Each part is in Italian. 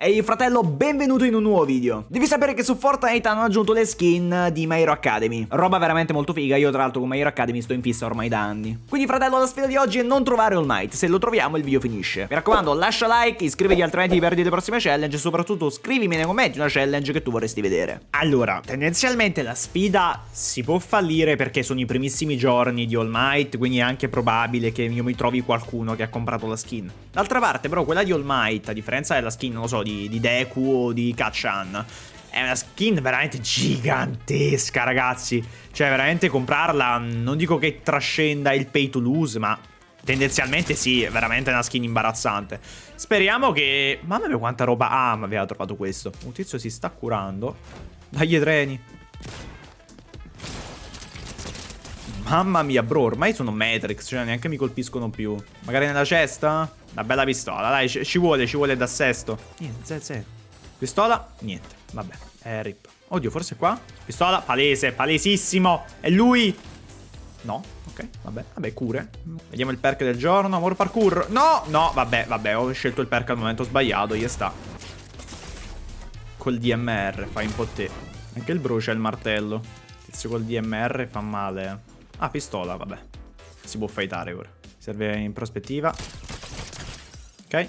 Ehi fratello, benvenuto in un nuovo video. Devi sapere che su Fortnite hanno aggiunto le skin di My Hero Academy. Roba veramente molto figa, io tra l'altro con My Hero Academy sto in fissa ormai da anni. Quindi fratello, la sfida di oggi è non trovare All Might, se lo troviamo il video finisce. Mi raccomando, lascia like, iscriviti altrimenti perdi le prossime challenge e soprattutto scrivimi nei commenti una challenge che tu vorresti vedere. Allora, tendenzialmente la sfida si può fallire perché sono i primissimi giorni di All Might, quindi è anche probabile che io mi trovi qualcuno che ha comprato la skin. D'altra parte però quella di All Might, a differenza della skin, non lo so, di, di Deku o di Kachan. È una skin veramente gigantesca, ragazzi. Cioè, veramente comprarla, non dico che trascenda il pay to lose, ma tendenzialmente sì, è veramente una skin imbarazzante. Speriamo che... Mamma mia quanta roba... Ah, ma aveva trovato questo. Un tizio si sta curando. Dai, treni. Mamma mia, bro, ormai sono Matrix, cioè neanche mi colpiscono più. Magari nella cesta? Una bella pistola, dai, ci vuole, ci vuole da sesto. Niente, zero. Pistola? Niente, vabbè, è rip. Oddio, forse qua? Pistola, palese, palesissimo. È lui? No, ok, vabbè, vabbè, cure. Vediamo il perk del giorno, amor parkour. No, no, vabbè, vabbè, ho scelto il perk al momento sbagliato, gli sta. Col DMR, fai un po' te. Anche il brucia il martello. Tizio col DMR fa male, eh. Ah, pistola, vabbè. Si può fightare ora. Serve in prospettiva. Ok.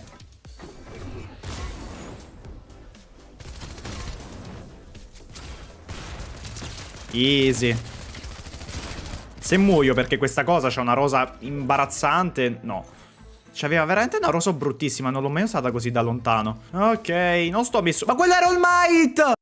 Easy. Se muoio perché questa cosa c'ha una rosa imbarazzante, no. C'aveva veramente una rosa bruttissima, non l'ho mai usata così da lontano. Ok, non sto messo... Ma quello era All Might!